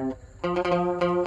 Música